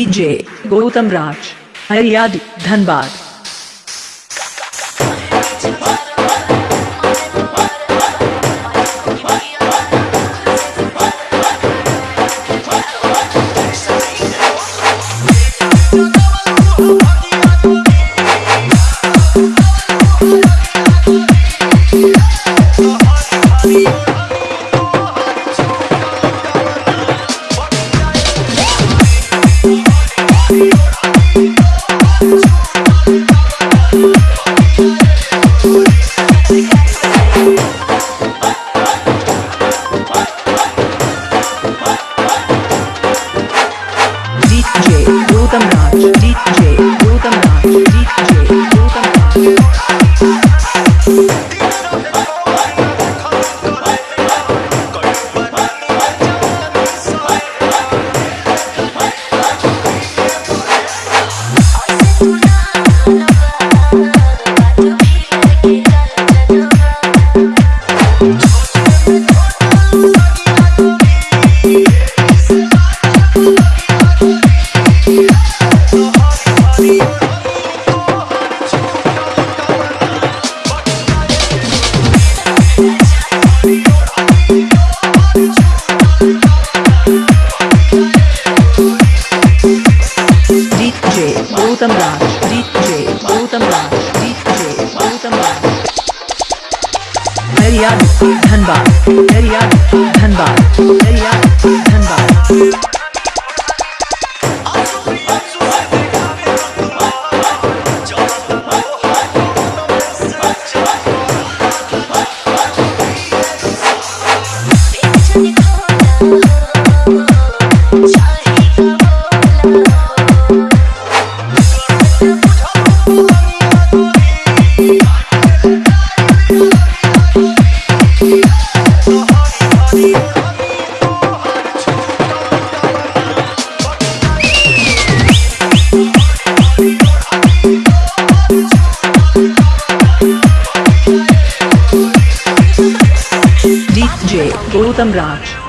DJ Gautam Raj हरियाद Dhanbad. Gautam Raj DJ Gautam Dhanbad Dhanbad Dhanbad Gautam Raj